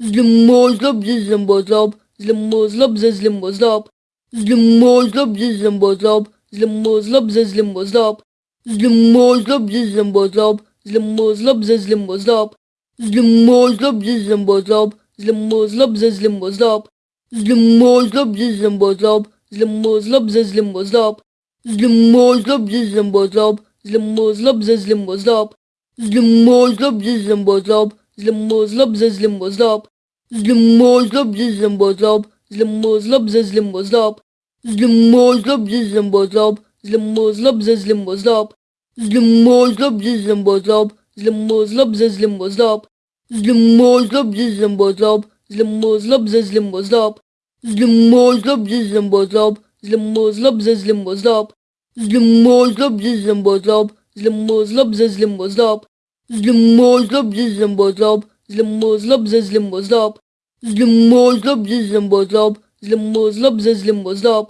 Zlimozlop, zlimbozlop, zlimozlop, zlimbozlop. Zlimozlop, zlimbozlop, zlimozlop, zlimbozlop. Zlimozlop, zlimbozlop, zlimozlop, zlimbozlop. Zlimozlop, zlimbozlop, zlimozlop, zlimbozlop. Zlimozlop, zlimbozlop, zlimozlop, zlimbozlop. Zlimozlop, zlimbozlop, zlimozlop, zlimbozlop. Zlimozlop, zlimbozlop, zlimbozlop, zlimbozlop. Zlimozlop, zlimbozlop, zlimbozlop, zlimbozlop. Zlimozlop, zlimbozlop, zlimbozlop, zlimbozlop. Zlimozlop, zlimbozlop, zlimbozlop, zlimbozlop. Zlimozlop, zlimbozlop, zlimbozlop, zlimbozlop. Zlimozlop, zlimbozlop, zlimbozlop, zlimbozlop. Zlimozlop, zlimbozlop, zlimbozlop, zlimbozlop. Zlimozlop, zlimbozlop, zlimbozlop, zlimbozlop. Zlimozlop, zlimbozlop, zlimbozlop, zlimbozlop.